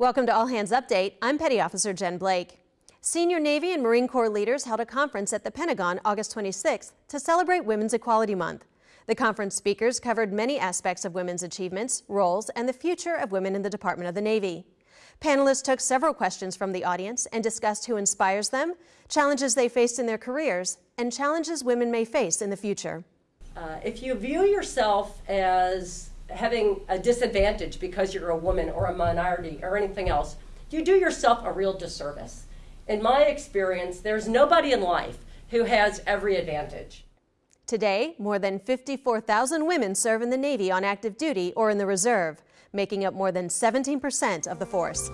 Welcome to All Hands Update. I'm Petty Officer Jen Blake. Senior Navy and Marine Corps leaders held a conference at the Pentagon August 26th to celebrate Women's Equality Month. The conference speakers covered many aspects of women's achievements, roles, and the future of women in the Department of the Navy. Panelists took several questions from the audience and discussed who inspires them, challenges they faced in their careers, and challenges women may face in the future. Uh, if you view yourself as having a disadvantage because you're a woman or a minority or anything else, you do yourself a real disservice. In my experience, there's nobody in life who has every advantage. Today, more than 54,000 women serve in the Navy on active duty or in the reserve, making up more than 17% of the force.